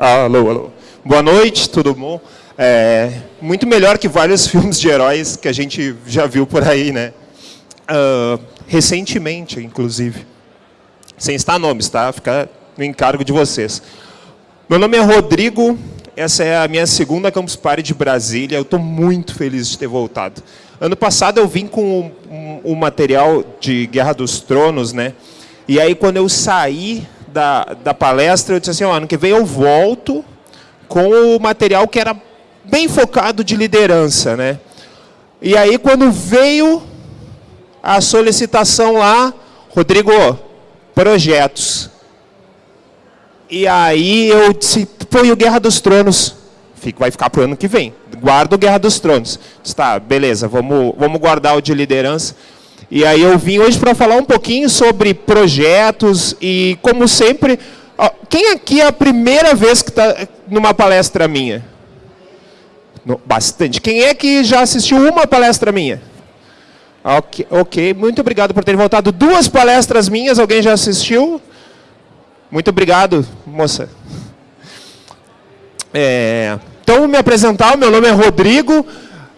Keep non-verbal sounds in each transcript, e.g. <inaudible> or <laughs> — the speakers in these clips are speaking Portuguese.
Alô, alô. Boa noite, tudo bom? É, muito melhor que vários <laughs> filmes de heróis que a gente já viu por aí, né? Uh, recentemente, inclusive. Sem estar nomes, tá? Fica no encargo de vocês. Meu nome é Rodrigo, essa é a minha segunda Campus Party de Brasília. Eu estou muito feliz de ter voltado. Ano passado eu vim com o um, um material de Guerra dos Tronos, né? E aí quando eu saí da, da palestra, eu disse assim, oh, ano que vem eu volto com o material que era bem focado de liderança, né? E aí quando veio a solicitação lá, Rodrigo, projetos. E aí eu disse, põe o Guerra dos Tronos. Vai ficar para o ano que vem. Guarda o Guerra dos Tronos. Está, beleza, vamos, vamos guardar o de liderança. E aí eu vim hoje para falar um pouquinho sobre projetos e, como sempre, quem aqui é a primeira vez que está numa palestra minha? Bastante. Quem é que já assistiu uma palestra minha? Ok, ok, muito obrigado por ter voltado. Duas palestras minhas, alguém já assistiu? Muito obrigado, moça. É, então, me apresentar, meu nome é Rodrigo,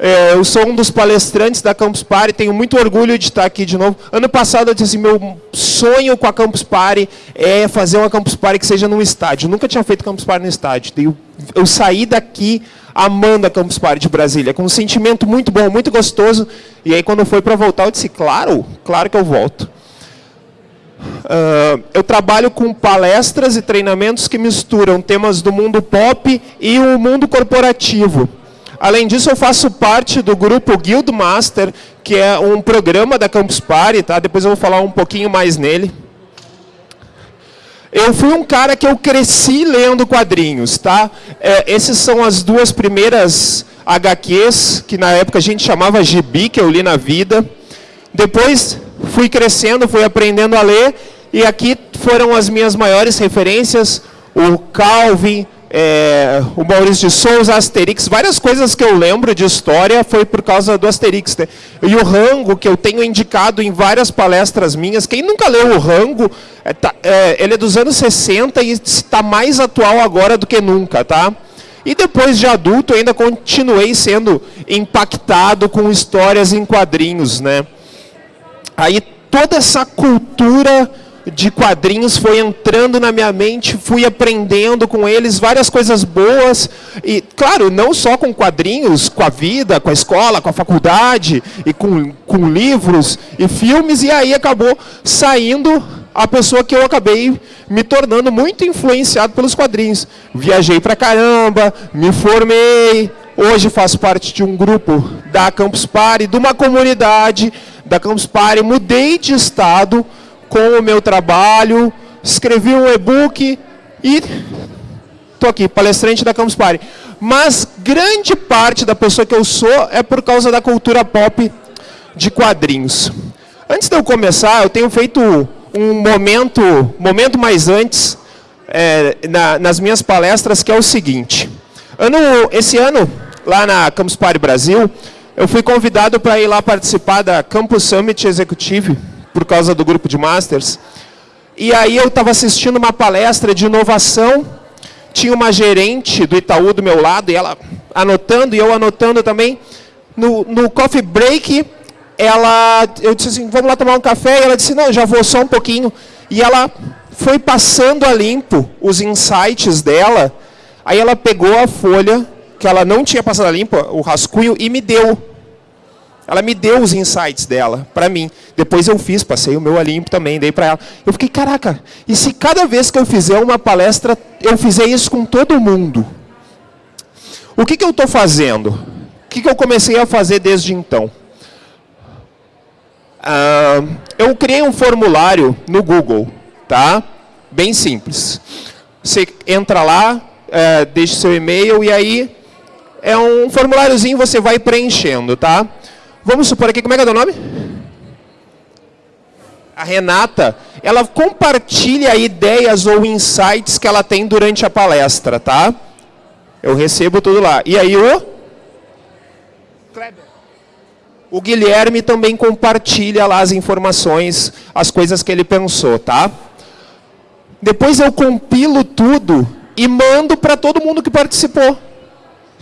é, eu sou um dos palestrantes da Campus Party, tenho muito orgulho de estar aqui de novo. Ano passado eu disse assim, meu sonho com a Campus Party é fazer uma Campus Party que seja num estádio. Eu nunca tinha feito Campus Party no estádio. Eu, eu saí daqui amando a Campus Party de Brasília, com um sentimento muito bom, muito gostoso. E aí quando foi para voltar, eu disse, claro, claro que eu volto. Uh, eu trabalho com palestras e treinamentos que misturam temas do mundo pop e o mundo corporativo. Além disso, eu faço parte do grupo Guild Master, que é um programa da Campus Party, tá? depois eu vou falar um pouquinho mais nele. Eu fui um cara que eu cresci lendo quadrinhos, tá? É, essas são as duas primeiras HQs, que na época a gente chamava gibi, que eu li na vida. Depois fui crescendo, fui aprendendo a ler, e aqui foram as minhas maiores referências, o Calvin, é, o Maurício de Souza, Asterix, várias coisas que eu lembro de história foi por causa do Asterix. Né? E o Rango, que eu tenho indicado em várias palestras minhas, quem nunca leu o Rango, é, tá, é, ele é dos anos 60 e está mais atual agora do que nunca, tá? E depois de adulto, ainda continuei sendo impactado com histórias em quadrinhos, né? Aí toda essa cultura de quadrinhos foi entrando na minha mente, fui aprendendo com eles várias coisas boas. E, claro, não só com quadrinhos, com a vida, com a escola, com a faculdade, e com, com livros e filmes, e aí acabou saindo a pessoa que eu acabei me tornando muito influenciado pelos quadrinhos. Viajei pra caramba, me formei, hoje faço parte de um grupo da Campus Party, de uma comunidade da Campus Party, mudei de estado, com o meu trabalho, escrevi um e-book e estou aqui, palestrante da Campus Party. Mas grande parte da pessoa que eu sou é por causa da cultura pop de quadrinhos. Antes de eu começar, eu tenho feito um momento, momento mais antes, é, na, nas minhas palestras, que é o seguinte. Ano, esse ano, lá na Campus Party Brasil, eu fui convidado para ir lá participar da Campus Summit Executive, por causa do grupo de Masters. E aí eu estava assistindo uma palestra de inovação, tinha uma gerente do Itaú do meu lado, e ela anotando, e eu anotando também. No, no coffee break, ela, eu disse assim, vamos lá tomar um café, e ela disse, não, já vou só um pouquinho. E ela foi passando a limpo os insights dela, aí ela pegou a folha, que ela não tinha passado a limpo, o rascunho, e me deu. Ela me deu os insights dela para mim. Depois eu fiz, passei o meu a também, dei para ela. Eu fiquei, caraca, e se cada vez que eu fizer uma palestra, eu fizer isso com todo mundo? O que, que eu estou fazendo? O que, que eu comecei a fazer desde então? Eu criei um formulário no Google, tá? Bem simples. Você entra lá, é, deixa seu e-mail e aí é um formuláriozinho você vai preenchendo, tá? Vamos supor aqui, como é que é o nome? A Renata, ela compartilha ideias ou insights que ela tem durante a palestra, tá? Eu recebo tudo lá. E aí o? Kleber. O Guilherme também compartilha lá as informações, as coisas que ele pensou, tá? Depois eu compilo tudo e mando para todo mundo que participou.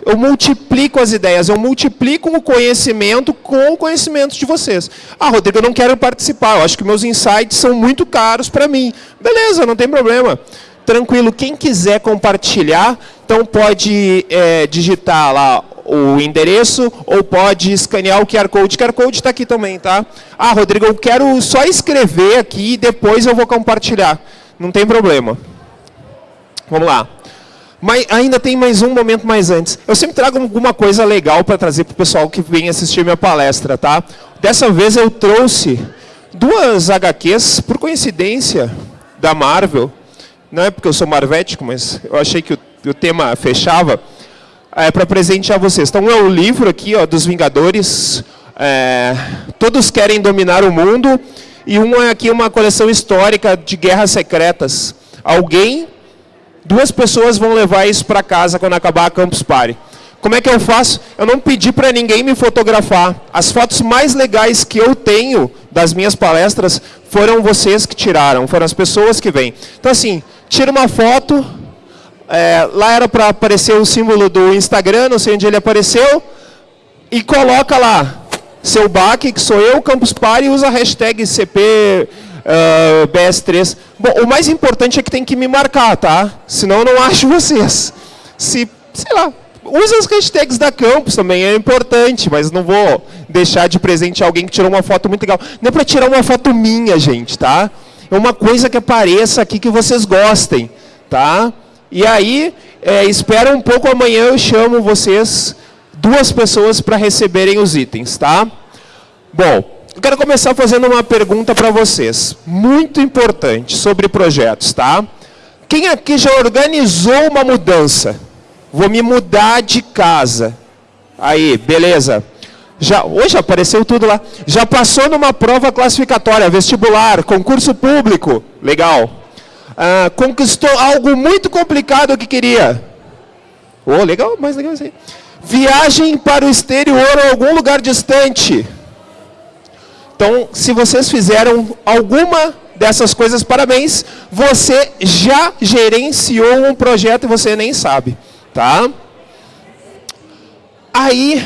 Eu multiplico as ideias, eu multiplico o conhecimento com o conhecimento de vocês. Ah, Rodrigo, eu não quero participar, eu acho que meus insights são muito caros para mim. Beleza, não tem problema. Tranquilo, quem quiser compartilhar, então pode é, digitar lá o endereço ou pode escanear o QR Code. O QR Code está aqui também, tá? Ah, Rodrigo, eu quero só escrever aqui e depois eu vou compartilhar. Não tem problema. Vamos lá. Mas ainda tem mais um momento mais antes. Eu sempre trago alguma coisa legal para trazer para o pessoal que vem assistir minha palestra, tá? Dessa vez eu trouxe duas HQs, por coincidência, da Marvel. Não é porque eu sou marvético, mas eu achei que o, o tema fechava. É, para presentear vocês. Então é o livro aqui ó, dos Vingadores. É, todos querem dominar o mundo. E um é aqui uma coleção histórica de guerras secretas. Alguém Duas pessoas vão levar isso para casa quando acabar a Campus Party. Como é que eu faço? Eu não pedi para ninguém me fotografar. As fotos mais legais que eu tenho das minhas palestras foram vocês que tiraram, foram as pessoas que vêm. Então assim, tira uma foto, é, lá era para aparecer o símbolo do Instagram, não sei onde ele apareceu, e coloca lá, seu baque, que sou eu, Campus Party, usa a hashtag CP uh, BS3. Bom, o mais importante é que tem que me marcar, tá? Senão eu não acho <laughs> vocês. Se, sei lá, usa as hashtags da campus também, é importante, mas não vou deixar de presente alguém que tirou uma foto muito legal. Não é para tirar uma foto minha, gente, tá? É uma coisa que apareça aqui que vocês gostem, tá? E aí, é, espera um pouco, amanhã eu chamo vocês, duas pessoas, para receberem os itens, tá? Bom, eu quero começar fazendo uma pergunta para vocês, muito importante, sobre projetos, tá? Quem aqui já organizou uma mudança? Vou me mudar de casa. Aí, beleza. Já, hoje apareceu tudo lá. Já passou numa prova classificatória, vestibular, concurso público. Legal. Ah, conquistou algo muito complicado que queria. Oh, legal, mais legal assim. Viagem para o exterior ou algum lugar distante. Então, se vocês fizeram alguma dessas coisas, parabéns, você já gerenciou um projeto e você nem sabe, tá? Aí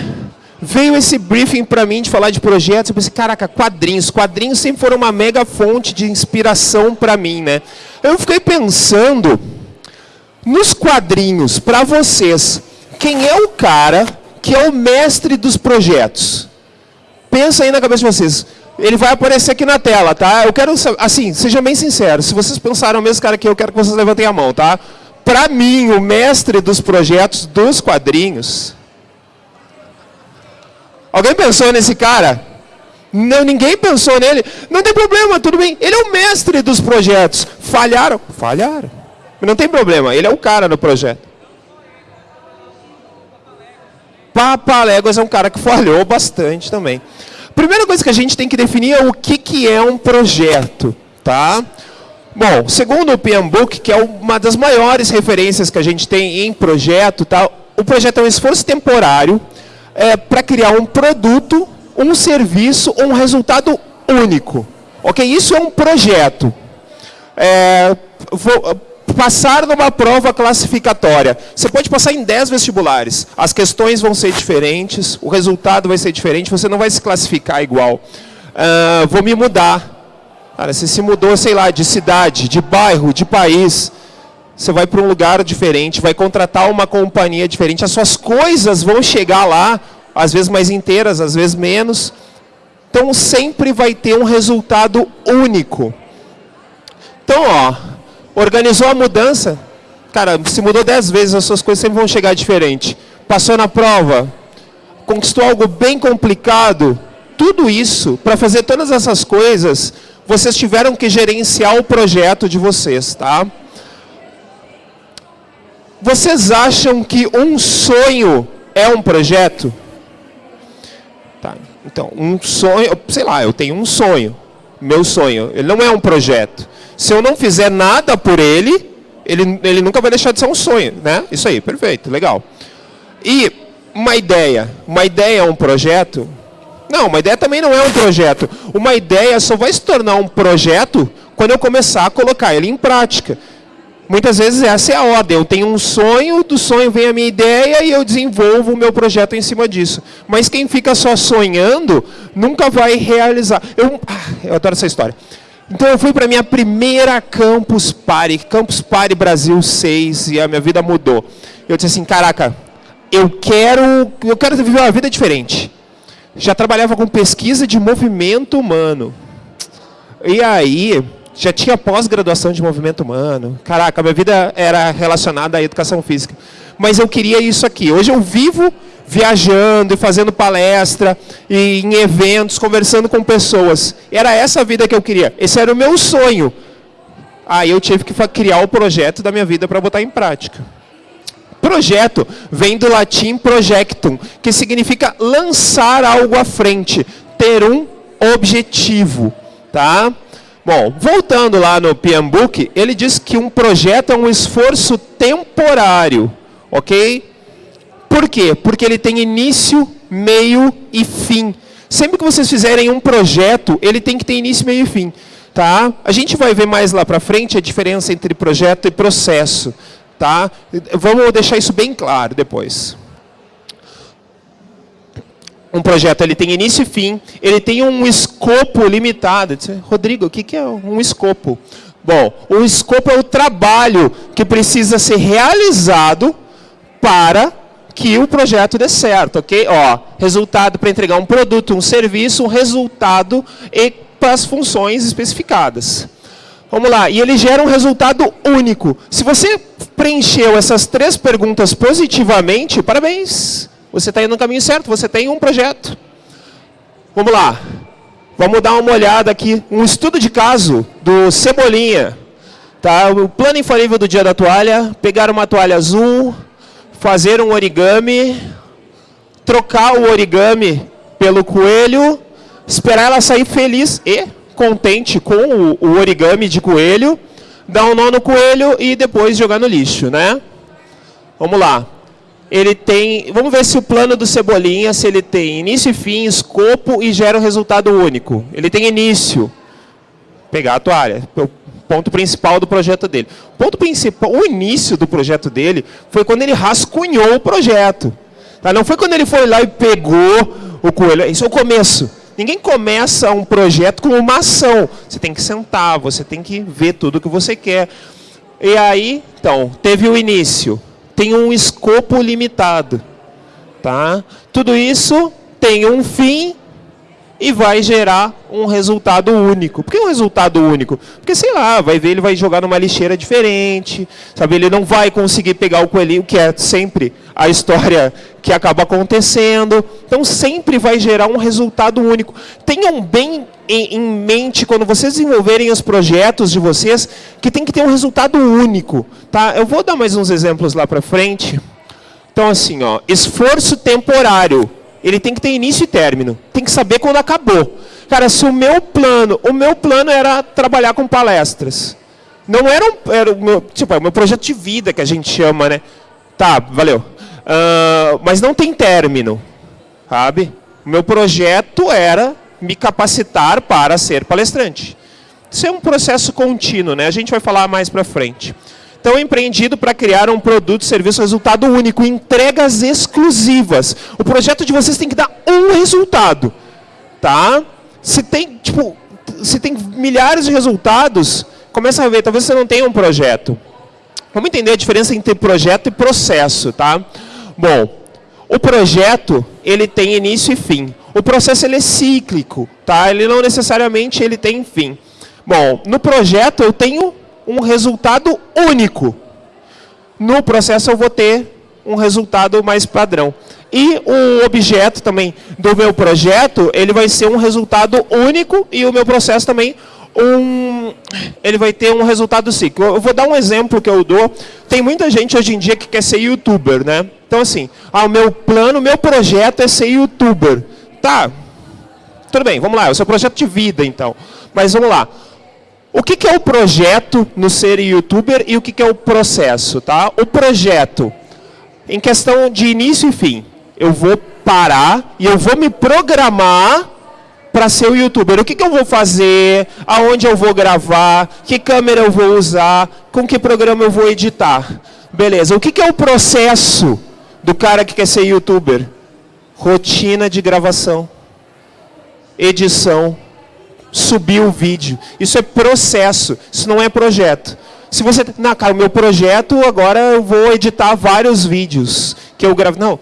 veio esse briefing para mim de falar de projetos, eu pensei, caraca, quadrinhos, quadrinhos sempre foram uma mega fonte de inspiração para mim, né? Eu fiquei pensando nos quadrinhos, para vocês, quem é o cara que é o mestre dos projetos? Pensa aí na cabeça de vocês ele vai aparecer aqui na tela, tá? Eu quero, assim, seja bem sincero, se vocês pensaram o mesmo cara que eu, quero que vocês levantem a mão, tá? Para mim, o mestre dos projetos dos quadrinhos... Alguém pensou nesse cara? Não, ninguém pensou nele. Não tem problema, tudo bem. Ele é o mestre dos projetos. Falharam? Falharam. Não tem problema, ele é o cara do projeto. Papaléguas é um cara que falhou bastante também. Primeira coisa que a gente tem que definir é o que, que é um projeto. Tá? Bom, segundo o PMBOK, que é uma das maiores referências que a gente tem em projeto, tá? o projeto é um esforço temporário é, para criar um produto, um serviço ou um resultado único. Ok? Isso é um projeto. É, vou, passar numa prova classificatória. Você pode passar em 10 vestibulares. As questões vão ser diferentes, o resultado vai ser diferente, você não vai se classificar igual. Uh, vou me mudar. Cara, você se mudou, sei lá, de cidade, de bairro, de país. Você vai para um lugar diferente, vai contratar uma companhia diferente. As suas coisas vão chegar lá, às vezes mais inteiras, às vezes menos. Então sempre vai ter um resultado único. Então, ó, Organizou a mudança, cara, se mudou dez vezes, as suas coisas sempre vão chegar diferente. Passou na prova, conquistou algo bem complicado, tudo isso, para fazer todas essas coisas, vocês tiveram que gerenciar o projeto de vocês, tá? Vocês acham que um sonho é um projeto? Tá, então, um sonho, sei lá, eu tenho um sonho, meu sonho, ele não é um projeto. Se eu não fizer nada por ele, ele, ele nunca vai deixar de ser um sonho, né? Isso aí, perfeito, legal. E uma ideia, uma ideia é um projeto? Não, uma ideia também não é um projeto. Uma ideia só vai se tornar um projeto quando eu começar a colocar ele em prática. Muitas vezes essa é a ordem. Eu tenho um sonho, do sonho vem a minha ideia e eu desenvolvo o meu projeto em cima disso. Mas quem fica só sonhando nunca vai realizar. Eu, ah, eu adoro essa história. Então eu fui para minha primeira Campus Party, Campus Party Brasil 6, e a minha vida mudou. Eu disse assim, caraca, eu quero, eu quero viver uma vida diferente. Já trabalhava com pesquisa de movimento humano. E aí, já tinha pós-graduação de movimento humano. Caraca, minha vida era relacionada à educação física. Mas eu queria isso aqui. Hoje eu vivo viajando e fazendo palestra e em eventos, conversando com pessoas. Era essa a vida que eu queria. Esse era o meu sonho. Aí eu tive que criar o projeto da minha vida para botar em prática. Projeto vem do latim projectum, que significa lançar algo à frente, ter um objetivo, tá? Bom, voltando lá no PM Book, ele diz que um projeto é um esforço temporário, ok? Por quê? Porque ele tem início, meio e fim. Sempre que vocês fizerem um projeto, ele tem que ter início, meio e fim. Tá? A gente vai ver mais lá para frente a diferença entre projeto e processo. Tá? Vamos deixar isso bem claro depois um projeto ele tem início e fim, ele tem um escopo limitado. Rodrigo, o que é um escopo? Bom, o escopo é o trabalho que precisa ser realizado para que o projeto dê certo, ok? Ó, resultado para entregar um produto, um serviço, um resultado e para as funções especificadas. Vamos lá, e ele gera um resultado único. Se você preencheu essas três perguntas positivamente, parabéns. Você está indo no caminho certo, você tem um projeto. Vamos lá. Vamos dar uma olhada aqui, um estudo de caso do Cebolinha. Tá? O plano infalível do dia da toalha, pegar uma toalha azul, fazer um origami, trocar o origami pelo coelho, esperar ela sair feliz e contente com o, origami de coelho, dar um nó no coelho e depois jogar no lixo, né? Vamos lá ele tem, vamos ver se o plano do Cebolinha, se ele tem início e fim, escopo e gera um resultado único. Ele tem início, pegar a toalha, ponto principal do projeto dele. O ponto principal, o início do projeto dele foi quando ele rascunhou o projeto. Tá? Não foi quando ele foi lá e pegou o coelho, isso é o começo. Ninguém começa um projeto com uma ação. Você tem que sentar, você tem que ver tudo o que você quer. E aí, então, teve o início tem um escopo limitado. Tá? Tudo isso tem um fim e vai gerar um resultado único. Por que um resultado único? Porque, sei lá, vai ver, ele vai jogar numa lixeira diferente, sabe? Ele não vai conseguir pegar o coelhinho, que é sempre a história que acaba acontecendo. Então, sempre vai gerar um resultado único. Tenham bem em, mente, quando vocês desenvolverem os projetos de vocês, que tem que ter um resultado único. Tá? Eu vou dar mais uns exemplos lá para frente. Então, assim, ó, esforço temporário ele tem que ter início e término. Tem que saber quando acabou. Cara, se o meu plano, o meu plano era trabalhar com palestras. Não era, um, era o meu, tipo, é o meu projeto de vida que a gente chama, né? Tá, valeu. Uh, mas não tem término, sabe? O meu projeto era me capacitar para ser palestrante. Isso é um processo contínuo, né? A gente vai falar mais para frente. Então, empreendido para criar um produto, serviço, resultado único, entregas exclusivas. O projeto de vocês tem que dar um resultado, tá? Se tem, tipo, se tem milhares de resultados, começa a ver, talvez você não tenha um projeto. Vamos entender a diferença entre projeto e processo, tá? Bom, o projeto, ele tem início e fim. O processo, ele é cíclico, tá? Ele não necessariamente ele tem fim. Bom, no projeto eu tenho um resultado único. No processo eu vou ter um resultado mais padrão. E o objeto também do meu projeto, ele vai ser um resultado único e o meu processo também um, ele vai ter um resultado cíclico. Eu vou dar um exemplo que eu dou. Tem muita gente hoje em dia que quer ser youtuber, né? Então assim, ah, o meu plano, o meu projeto é ser youtuber. Tá, tudo bem, vamos lá, é o seu projeto de vida então. Mas vamos lá, o que, que é o projeto no ser youtuber e o que, que é o processo? Tá? O projeto, em questão de início e fim, eu vou parar e eu vou me programar para ser o youtuber. O que, que eu vou fazer? Aonde eu vou gravar? Que câmera eu vou usar? Com que programa eu vou editar? Beleza. O que, que é o processo do cara que quer ser youtuber? Rotina de gravação, edição, subir o vídeo. Isso é processo, isso não é projeto. Se você, não, cara, o meu projeto agora eu vou editar vários vídeos que eu gravo. Não,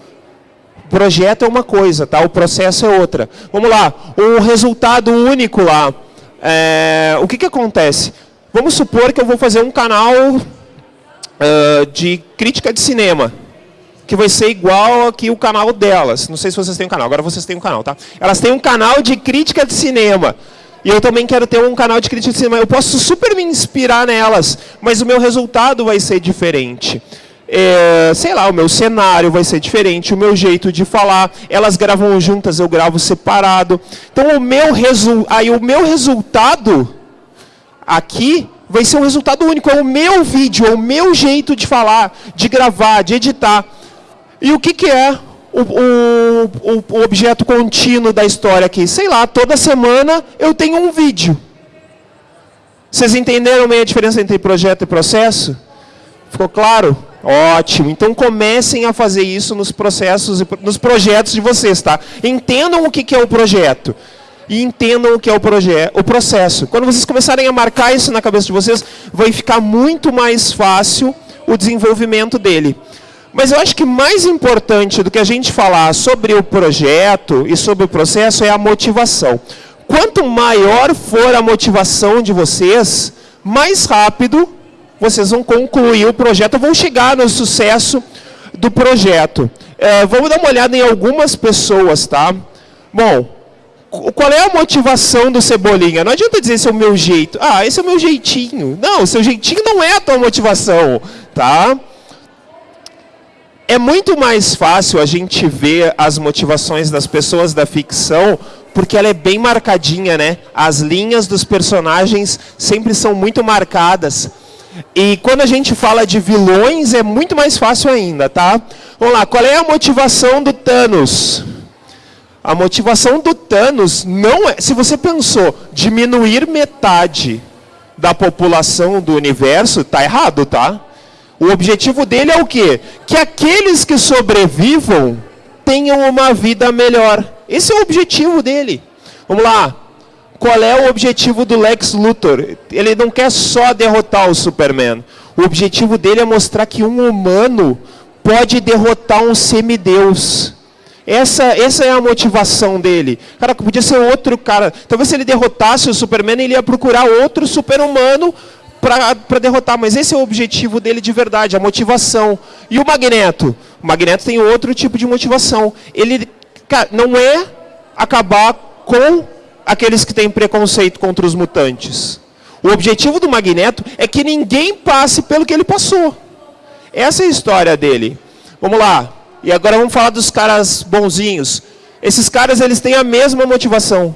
projeto é uma coisa, tá? O processo é outra. Vamos lá, o resultado único lá. É, o que, que acontece? Vamos supor que eu vou fazer um canal uh, de crítica de cinema, que vai ser igual aqui o canal delas. Não sei se vocês têm um canal, agora vocês têm um canal, tá? Elas têm um canal de crítica de cinema. E eu também quero ter um canal de crítica de cinema. Eu posso super me inspirar nelas, mas o meu resultado vai ser diferente. É, sei lá, o meu cenário vai ser diferente, o meu jeito de falar. Elas gravam juntas, eu gravo separado. Então o meu, resu aí, o meu resultado aqui vai ser um resultado único. É o meu vídeo, é o meu jeito de falar, de gravar, de editar. E o que, que é o, o, o, objeto contínuo da história aqui? Sei lá, toda semana eu tenho um vídeo. Vocês entenderam meio a diferença entre projeto e processo? Ficou claro? Ótimo. Então comecem a fazer isso nos processos, nos projetos de vocês, tá? Entendam o que é o projeto e entendam o que é o, o processo. Quando vocês começarem a marcar isso na cabeça de vocês, vai ficar muito mais fácil o desenvolvimento dele. Mas eu acho que mais importante do que a gente falar sobre o projeto e sobre o processo é a motivação. Quanto maior for a motivação de vocês, mais rápido vocês vão concluir o projeto, vão chegar no sucesso do projeto. É, vamos dar uma olhada em algumas pessoas, tá? Bom, qual é a motivação do Cebolinha? Não adianta dizer esse é o meu jeito. Ah, esse é o meu jeitinho. Não, seu jeitinho não é a tua motivação, tá? É muito mais fácil a gente ver as motivações das pessoas da ficção porque ela é bem marcadinha, né? As linhas dos personagens sempre são muito marcadas. E quando a gente fala de vilões é muito mais fácil ainda, tá? Vamos lá, qual é a motivação do Thanos? A motivação do Thanos não é, se você pensou diminuir metade da população do universo, tá errado, tá? O objetivo dele é o quê? Que aqueles que sobrevivam tenham uma vida melhor. Esse é o objetivo dele. Vamos lá. Qual é o objetivo do Lex Luthor? Ele não quer só derrotar o Superman. O objetivo dele é mostrar que um humano pode derrotar um semideus. Essa, essa é a motivação dele. Cara, podia ser outro cara. Talvez se ele derrotasse o Superman, ele ia procurar outro super-humano para derrotar, mas esse é o objetivo dele de verdade, a motivação. E o Magneto? O Magneto tem outro tipo de motivação. Ele não é acabar com aqueles que têm preconceito contra os mutantes. O objetivo do Magneto é que ninguém passe pelo que ele passou. Essa é a história dele. Vamos lá. E agora vamos falar dos caras bonzinhos. Esses caras eles têm a mesma motivação.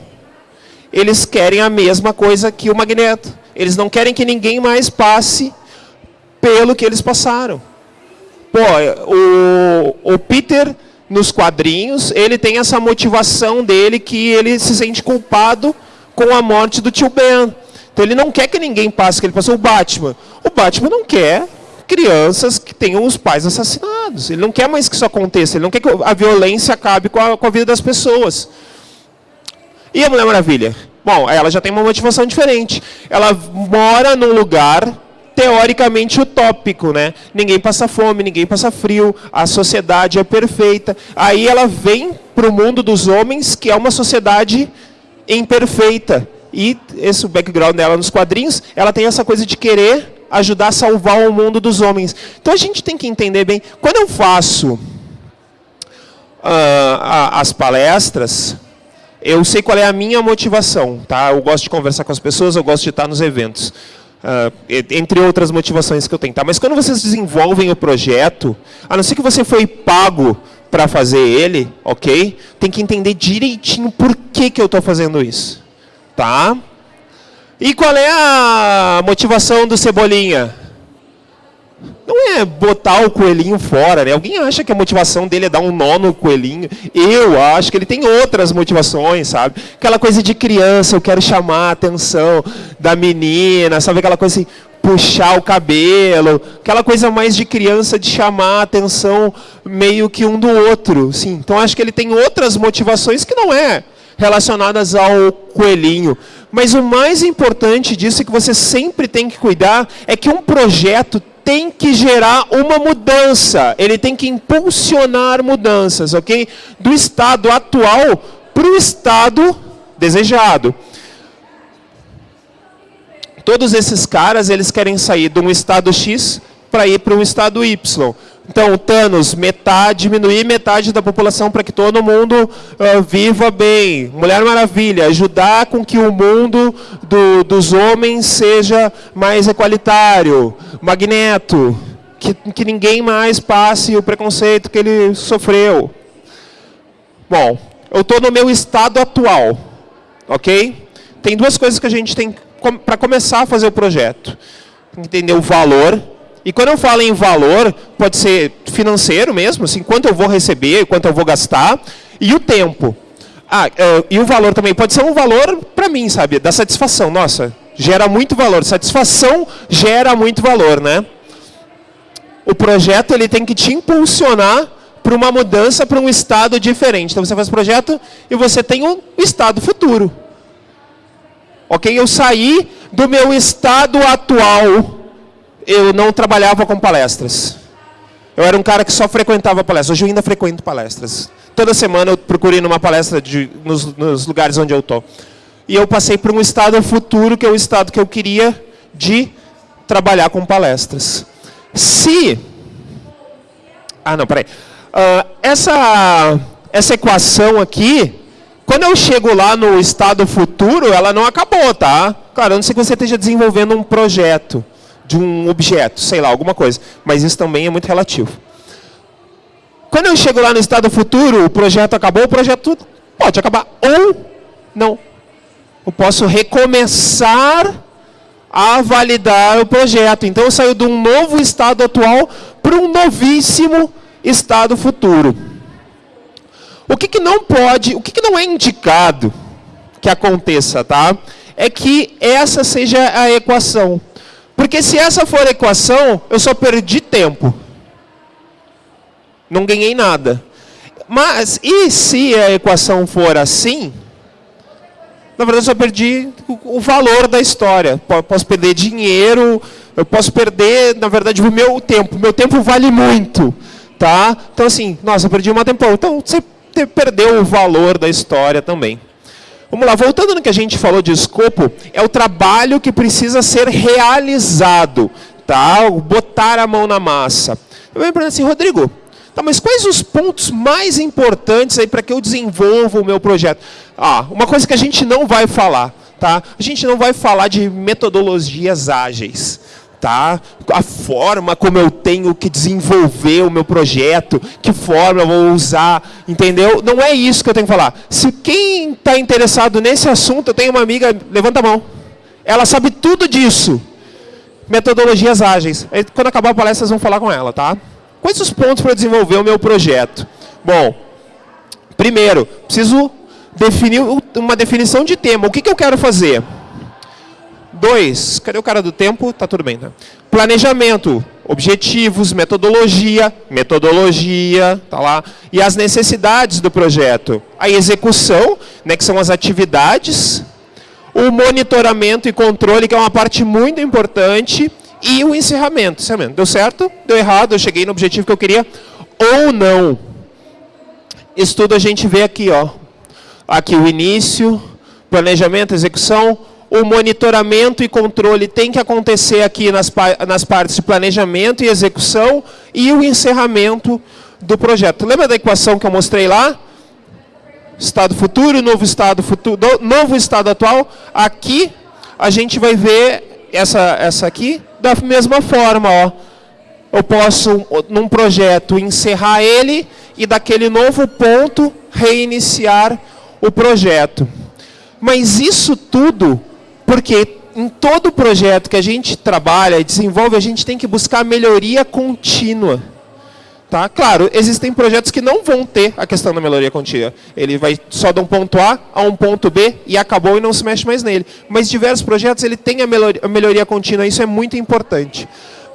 Eles querem a mesma coisa que o Magneto. Eles não querem que ninguém mais passe pelo que eles passaram. Pô, o, o Peter, nos quadrinhos, ele tem essa motivação dele que ele se sente culpado com a morte do tio Ben. Então ele não quer que ninguém passe que ele passou. O Batman. O Batman não quer crianças que tenham os pais assassinados. Ele não quer mais que isso aconteça. Ele não quer que a violência acabe com a, com a vida das pessoas. E a Mulher Maravilha? Bom, ela já tem uma motivação diferente. Ela mora num lugar teoricamente utópico, né? Ninguém passa fome, ninguém passa frio, a sociedade é perfeita. Aí ela vem para o mundo dos homens, que é uma sociedade imperfeita. E esse background dela nos quadrinhos, ela tem essa coisa de querer ajudar a salvar o mundo dos homens. Então a gente tem que entender bem. Quando eu faço uh, as palestras, eu sei qual é a minha motivação, tá? Eu gosto de conversar com as pessoas, eu gosto de estar nos eventos. Uh, entre outras motivações que eu tenho. Tá? Mas quando vocês desenvolvem o projeto, a não ser que você foi pago para fazer ele, ok? Tem que entender direitinho por que, que eu estou fazendo isso. Tá? E qual é a motivação do Cebolinha? Não é botar o coelhinho fora, né? Alguém acha que a motivação dele é dar um nó no coelhinho? Eu acho que ele tem outras motivações, sabe? Aquela coisa de criança, eu quero chamar a atenção da menina, sabe? Aquela coisa assim, puxar o cabelo, aquela coisa mais de criança de chamar a atenção meio que um do outro, sim. Então acho que ele tem outras motivações que não é relacionadas ao coelhinho. Mas o mais importante disso é que você sempre tem que cuidar é que um projeto tem que gerar uma mudança, ele tem que impulsionar mudanças, ok? Do estado atual para o estado desejado. Todos esses caras, eles querem sair de um estado X para ir para um estado Y. Então, Thanos, metade, diminuir metade da população para que todo mundo uh, viva bem. Mulher Maravilha, ajudar com que o mundo do, dos homens seja mais equalitário. Magneto, que, que ninguém mais passe o preconceito que ele sofreu. Bom, eu estou no meu estado atual, ok? Tem duas coisas que a gente tem para começar a fazer o projeto. Entender o valor e quando eu falo em valor, pode ser financeiro mesmo, assim, quanto eu vou receber, quanto eu vou gastar, e o tempo. Ah, uh, e o valor também pode ser um valor para mim, sabe, da satisfação. Nossa, gera muito valor. Satisfação gera muito valor, né? O projeto ele tem que te impulsionar para uma mudança para um estado diferente. Então você faz projeto e você tem um estado futuro. Ok? Eu saí do meu estado atual eu não trabalhava com palestras. Eu era um cara que só frequentava palestras. Hoje eu ainda frequento palestras. Toda semana eu procurei numa palestra de, nos, nos lugares onde eu estou. E eu passei por um estado futuro, que é o estado que eu queria de trabalhar com palestras. Se... Ah, não, peraí. Uh, essa, essa equação aqui, quando eu chego lá no estado futuro, ela não acabou, tá? Claro, eu não sei que você esteja desenvolvendo um projeto de um objeto, sei lá, alguma coisa. Mas isso também é muito relativo. Quando eu chego lá no estado futuro, o projeto acabou, o projeto pode acabar ou não. Eu posso recomeçar a validar o projeto. Então eu saio de um novo estado atual para um novíssimo estado futuro. O que, que não pode, o que, que não é indicado que aconteça, tá? É que essa seja a equação. Porque se essa for a equação, eu só perdi tempo. Não ganhei nada. Mas, e se a equação for assim? Na verdade, eu só perdi o valor da história. Posso perder dinheiro, eu posso perder, na verdade, o meu tempo. Meu tempo vale muito. Tá? Então, assim, nossa, eu perdi um tempão. Então, você perdeu o valor da história também. Vamos lá, voltando no que a gente falou de escopo, é o trabalho que precisa ser realizado, tá? Botar a mão na massa. Eu me pergunto assim, Rodrigo, tá, mas quais os pontos mais importantes aí para que eu desenvolva o meu projeto? Ah, uma coisa que a gente não vai falar, tá? A gente não vai falar de metodologias ágeis tá? A forma como eu tenho que desenvolver o meu projeto, que forma eu vou usar, entendeu? Não é isso que eu tenho que falar. Se quem está interessado nesse assunto, eu tenho uma amiga, levanta a mão. Ela sabe tudo disso. Metodologias ágeis. Quando acabar a palestra, vocês vão falar com ela, tá? Quais os pontos para desenvolver o meu projeto? Bom, primeiro, preciso definir uma definição de tema. O que, que eu quero fazer? Dois, cadê o cara do tempo? Tá tudo bem, tá? Planejamento, objetivos, metodologia, metodologia, tá lá. E as necessidades do projeto. A execução, né, que são as atividades. O monitoramento e controle, que é uma parte muito importante. E o encerramento. encerramento. Deu certo? Deu errado? Eu cheguei no objetivo que eu queria? Ou não? Isso tudo a gente vê aqui, ó. Aqui o início, planejamento, execução, o monitoramento e controle tem que acontecer aqui nas, nas partes de planejamento e execução e o encerramento do projeto. Lembra da equação que eu mostrei lá? Estado futuro, novo estado futuro, novo estado atual. Aqui a gente vai ver essa, essa aqui da mesma forma. Ó. Eu posso, num projeto, encerrar ele e daquele novo ponto reiniciar o projeto. Mas isso tudo porque em todo projeto que a gente trabalha e desenvolve, a gente tem que buscar melhoria contínua. Tá? Claro, existem projetos que não vão ter a questão da melhoria contínua. Ele vai só de um ponto A a um ponto B e acabou e não se mexe mais nele. Mas diversos projetos ele tem a melhoria, a melhoria contínua, isso é muito importante.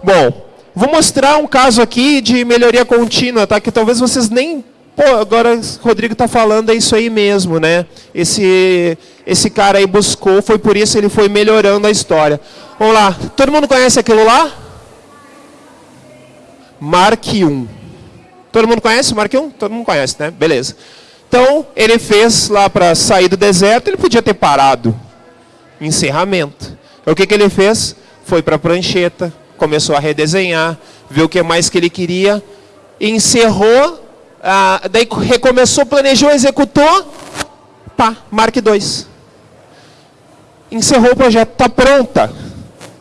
Bom, vou mostrar um caso aqui de melhoria contínua, tá? que talvez vocês nem Pô, agora o Rodrigo está falando, é isso aí mesmo, né? Esse, esse cara aí buscou, foi por isso ele foi melhorando a história. Vamos lá, todo mundo conhece aquilo lá? Mark 1. Todo mundo conhece Mark 1? Todo mundo conhece, né? Beleza. Então, ele fez lá para sair do deserto, ele podia ter parado. Encerramento. O que, que ele fez? Foi para a prancheta, começou a redesenhar, viu o que mais que ele queria, encerrou ah, daí recomeçou, planejou, executou, pá, Mark 2. Encerrou o projeto, está pronta.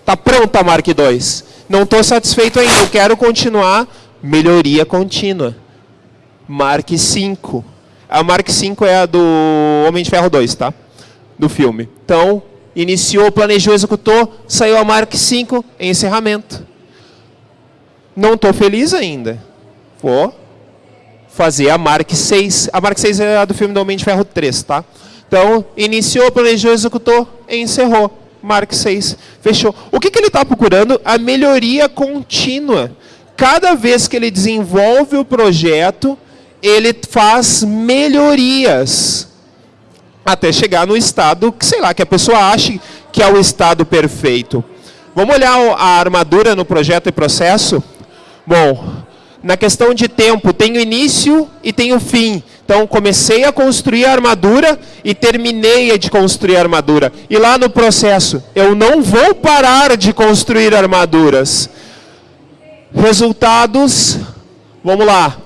Está pronta a Mark 2. Não estou satisfeito ainda, eu quero continuar, melhoria contínua. Mark 5. A Mark 5 é a do Homem de Ferro 2, tá? Do filme. Então, iniciou, planejou, executou, saiu a Mark 5 em encerramento. Não estou feliz ainda. Vou fazer a Mark 6. A Mark 6 é a do filme do Homem de Ferro 3, tá? Então, iniciou, planejou, executou, encerrou. Mark 6, fechou. O que, que ele está procurando? A melhoria contínua. Cada vez que ele desenvolve o projeto, ele faz melhorias. Até chegar no estado que, sei lá, que a pessoa ache que é o estado perfeito. Vamos olhar a armadura no projeto e processo? Bom, na questão de tempo, tem o início e tem o fim. Então, comecei a construir a armadura e terminei de construir a armadura. E lá no processo, eu não vou parar de construir armaduras. Resultados, vamos lá.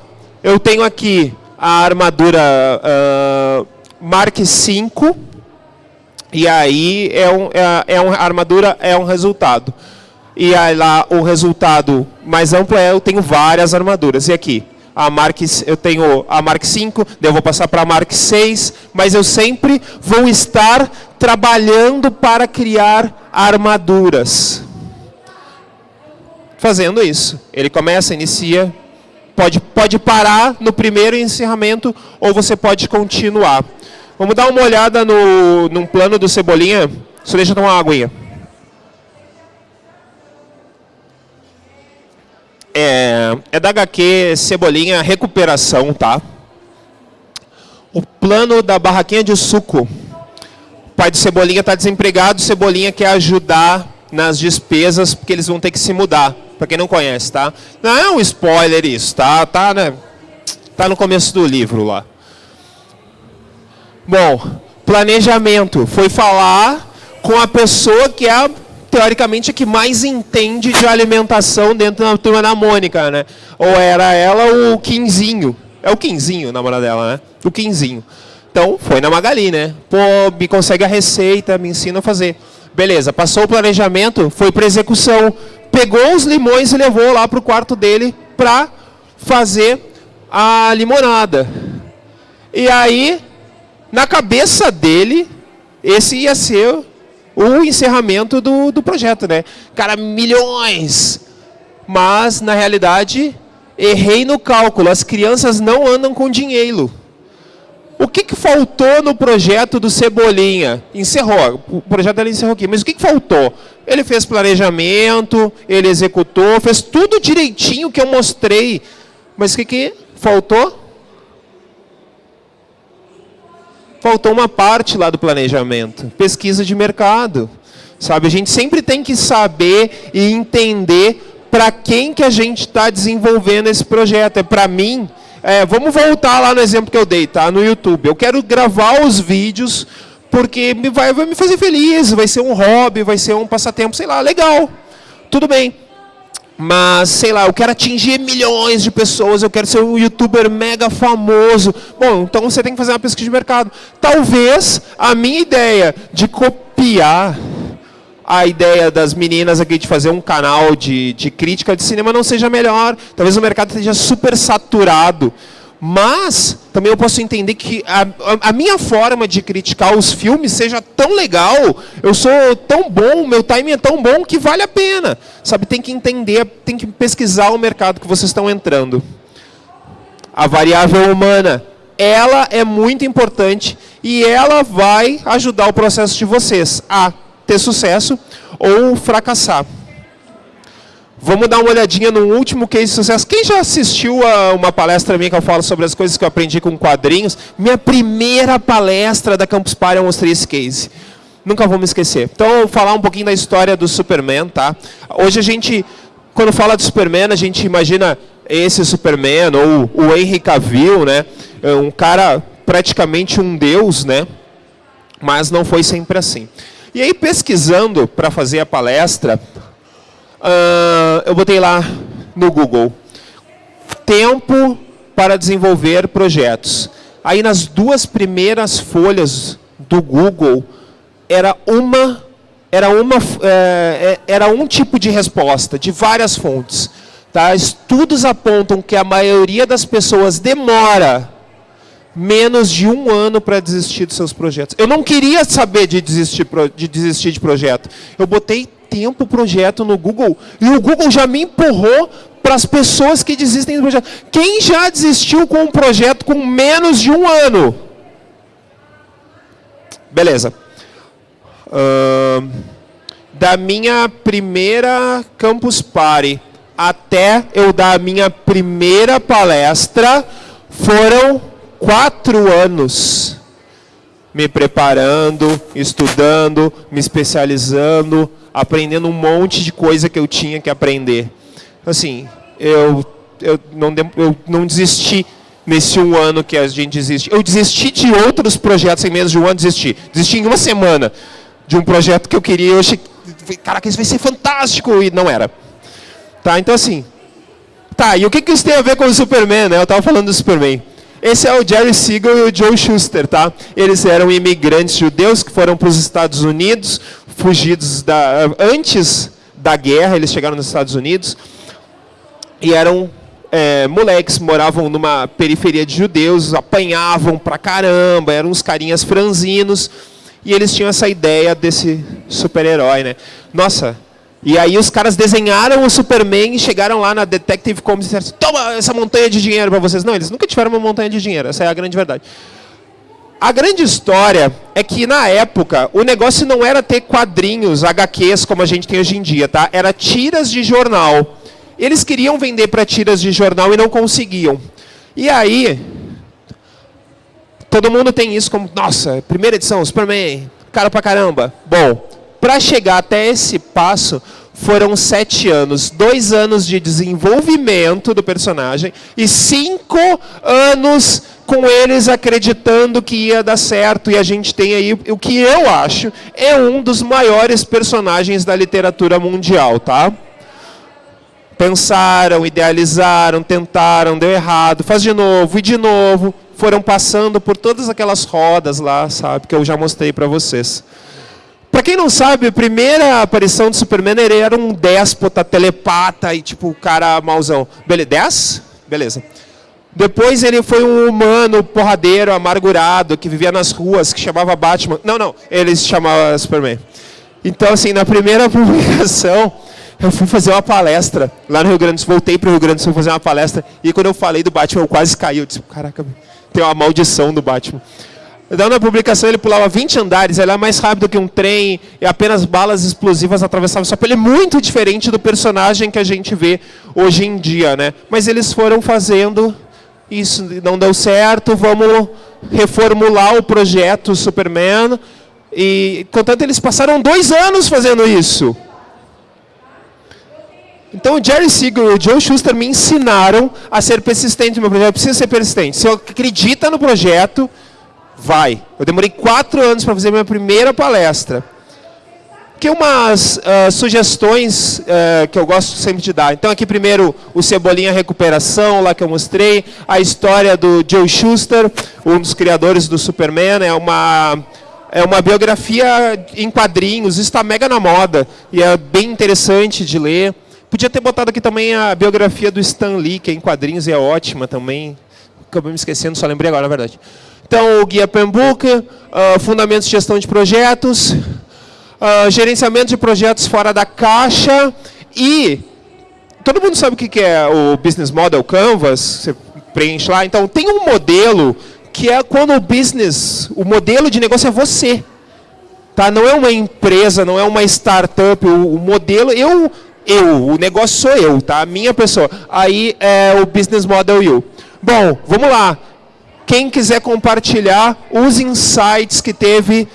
Eu tenho aqui a armadura uh, Mark 5. E aí, é, um, é, é uma armadura, é um resultado. E aí lá o resultado mais amplo é eu tenho várias armaduras. E aqui, a Mark, eu tenho a Mark 5, daí eu vou passar para a Mark 6, mas eu sempre vou estar trabalhando para criar armaduras. Fazendo isso. Ele começa, inicia, pode, pode parar no primeiro encerramento ou você pode continuar. Vamos dar uma olhada no, num plano do Cebolinha. Só deixa eu tomar uma aguinha. É, é da HQ Cebolinha Recuperação, tá? O plano da barraquinha de suco. O pai do Cebolinha está desempregado, Cebolinha quer ajudar nas despesas, porque eles vão ter que se mudar. Para quem não conhece, tá? Não é um spoiler isso, tá? Tá, né? tá no começo do livro lá. Bom, planejamento. Foi falar com a pessoa que é a teoricamente, a que mais entende de alimentação dentro da turma da Mônica, né? Ou era ela o Quinzinho. É o Quinzinho, o namorado dela, né? O Quinzinho. Então, foi na Magali, né? Pô, me consegue a receita, me ensina a fazer. Beleza, passou o planejamento, foi para execução. Pegou os limões e levou lá para o quarto dele para fazer a limonada. E aí, na cabeça dele, esse ia ser o encerramento do, do projeto, né? Cara, milhões! Mas, na realidade, errei no cálculo. As crianças não andam com dinheiro. O que, que faltou no projeto do Cebolinha? Encerrou. O projeto dele encerrou aqui. Mas o que, que faltou? Ele fez planejamento, ele executou, fez tudo direitinho que eu mostrei. Mas o que, que faltou? Faltou uma parte lá do planejamento, pesquisa de mercado. Sabe, a gente sempre tem que saber e entender para quem que a gente está desenvolvendo esse projeto. É para mim, é, vamos voltar lá no exemplo que eu dei, tá? No YouTube. Eu quero gravar os vídeos porque vai, vai me fazer feliz, vai ser um hobby, vai ser um passatempo, sei lá, legal. Tudo bem mas sei lá, eu quero atingir milhões de pessoas, eu quero ser um youtuber mega famoso. Bom, então você tem que fazer uma pesquisa de mercado. Talvez a minha ideia de copiar a ideia das meninas aqui de fazer um canal de, de crítica de cinema não seja melhor. Talvez o mercado esteja super saturado. Mas também eu posso entender que a, a, minha forma de criticar os filmes seja tão legal, eu sou tão bom, meu timing é tão bom que vale a pena. Sabe, tem que entender, tem que pesquisar o mercado que vocês estão entrando. A variável humana, ela é muito importante e ela vai ajudar o processo de vocês a ter sucesso ou fracassar. Vamos dar uma olhadinha no último case de sucesso. Quem já assistiu a uma palestra minha que eu falo sobre as coisas que eu aprendi com quadrinhos? Minha primeira palestra da Campus Party eu mostrei esse case. Nunca vou me esquecer. Então, eu vou falar um pouquinho da história do Superman, tá? Hoje a gente, quando fala de Superman, a gente imagina esse Superman, ou o Henry Cavill, né? É um cara praticamente um deus, né? Mas não foi sempre assim. E aí, pesquisando para fazer a palestra, Uh, eu botei lá no Google, tempo para desenvolver projetos. Aí nas duas primeiras folhas do Google, era uma, era uma, é, era um tipo de resposta, de várias fontes. Tá? Estudos apontam que a maioria das pessoas demora menos de um ano para desistir dos seus projetos. Eu não queria saber de desistir, de desistir de projeto. Eu botei tempo o projeto no Google e o Google já me empurrou para as pessoas que desistem do projeto. Quem já desistiu com um projeto com menos de um ano? Beleza. Uh, da minha primeira Campus Party até eu dar a minha primeira palestra, foram quatro anos me preparando, estudando, me especializando, aprendendo um monte de coisa que eu tinha que aprender. Assim, eu, eu, não, eu não desisti nesse um ano que a gente desiste. Eu desisti de outros projetos em menos de um ano, desisti. Desisti em uma semana de um projeto que eu queria, eu achei, caraca, isso vai ser fantástico, e não era. Tá, então assim, tá, e o que, que isso tem a ver com o Superman, né? Eu estava falando do Superman. Esse é o Jerry Siegel e o Joe Schuster, tá? Eles eram imigrantes judeus que foram para os Estados Unidos, fugidos da, antes da guerra, eles chegaram nos Estados Unidos e eram é, moleques, moravam numa periferia de judeus, apanhavam pra caramba, eram uns carinhas franzinos e eles tinham essa ideia desse super-herói, né? Nossa, e aí os caras desenharam o Superman e chegaram lá na Detective Comics e disseram, toma essa montanha de dinheiro para vocês. Não, eles nunca tiveram uma montanha de dinheiro, essa é a grande verdade. A grande história é que, na época, o negócio não era ter quadrinhos, HQs, como a gente tem hoje em dia, tá? Era tiras de jornal. Eles queriam vender para tiras de jornal e não conseguiam. E aí, todo mundo tem isso como, nossa, primeira edição, Superman, cara pra caramba. Bom, para chegar até esse passo, foram sete anos. Dois anos de desenvolvimento do personagem e cinco anos com eles acreditando que ia dar certo. E a gente tem aí o que eu acho é um dos maiores personagens da literatura mundial, tá? Pensaram, idealizaram, tentaram, deu errado, faz de novo e de novo. Foram passando por todas aquelas rodas lá, sabe, que eu já mostrei para vocês. Para quem não sabe, a primeira aparição do Superman ele era um déspota, telepata e tipo o cara mauzão. Beleza? 10? Beleza. Depois ele foi um humano porradeiro, amargurado, que vivia nas ruas, que chamava Batman. Não, não, ele se chamava Superman. Então, assim, na primeira <laughs> publicação, eu fui fazer uma palestra lá no Rio Grande do Sul, voltei para o Rio Grande do Sul fazer uma palestra, e quando eu falei do Batman, eu quase caí. Eu disse, caraca, tem uma maldição do Batman. Então, na publicação, ele pulava 20 andares, ele era mais rápido que um trem, e apenas balas explosivas atravessavam sua pele. Muito diferente do personagem que a gente vê hoje em dia. Né? Mas eles foram fazendo, isso não deu certo, vamos reformular o projeto Superman. E, contanto, eles passaram dois anos fazendo isso. Então, o Jerry Siegel e o Joe Schuster me ensinaram a ser persistente no meu projeto. Precisa ser persistente. Se eu acredita no projeto, vai. Eu demorei quatro anos para fazer minha primeira palestra. Que umas uh, sugestões uh, que eu gosto sempre de dar. Então aqui primeiro o Cebolinha Recuperação, lá que eu mostrei. A história do Joe Schuster, um dos criadores do Superman. É uma, é uma biografia em quadrinhos, está mega na moda. E é bem interessante de ler. Podia ter botado aqui também a biografia do Stan Lee, que é em quadrinhos e é ótima também acabei me esquecendo, só lembrei agora, na verdade. Então, o Guia Pembook, uh, Fundamentos de Gestão de Projetos, uh, Gerenciamento de Projetos Fora da Caixa e... Todo mundo sabe o que é o Business Model Canvas? Você preenche lá. Então, tem um modelo que é quando o business, o modelo de negócio é você. Tá? Não é uma empresa, não é uma startup. O, o modelo, eu, eu, o negócio sou eu, tá? A minha pessoa. Aí é o Business Model You. Bom, vamos lá. Quem quiser compartilhar os insights que teve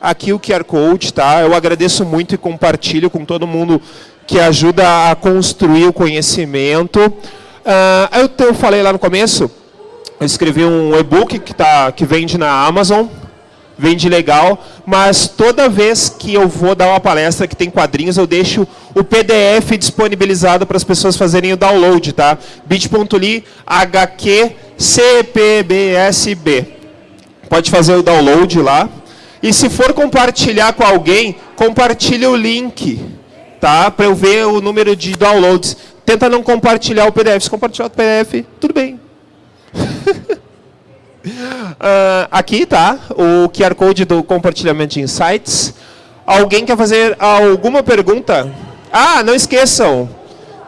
aqui o QR Code, tá? Eu agradeço muito e compartilho com todo mundo que ajuda a construir o conhecimento. Uh, eu, eu falei lá no começo, eu escrevi um e-book que, tá, que vende na Amazon, vende legal, mas toda vez que eu vou dar uma palestra que tem quadrinhos, eu deixo o PDF disponibilizado para as pessoas fazerem o download, tá? bit.ly HQCPBSB. Pode fazer o download lá. E se for compartilhar com alguém, compartilhe o link, tá? Para eu ver o número de downloads. Tenta não compartilhar o PDF. Se compartilhar o PDF, tudo bem. <laughs> Uh, aqui tá o QR Code do compartilhamento de insights. Alguém quer fazer alguma pergunta? Ah, não esqueçam.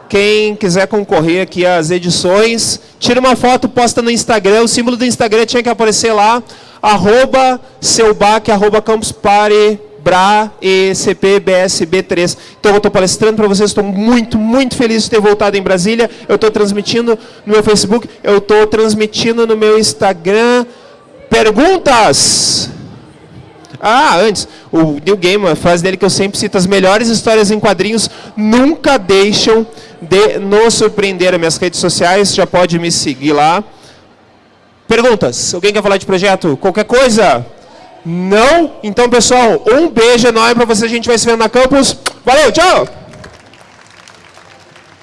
Quem quiser concorrer aqui às edições, tira uma foto, posta no Instagram. O símbolo do Instagram tinha que aparecer lá. Arroba seubac, arroba campus party, BRA e CPBSB3. Então eu estou palestrando para vocês, estou muito, muito feliz de ter voltado em Brasília. Eu estou transmitindo no meu Facebook, eu estou transmitindo no meu Instagram. Perguntas? Ah, antes, o Neil Gaiman, a frase dele que eu sempre cito, as melhores histórias em quadrinhos nunca deixam de nos surpreender. As minhas redes sociais, já pode me seguir lá. Perguntas? Alguém quer falar de projeto? Qualquer coisa? Não? Então, pessoal, um beijo enorme para vocês. A gente vai se ver na campus. Valeu, tchau!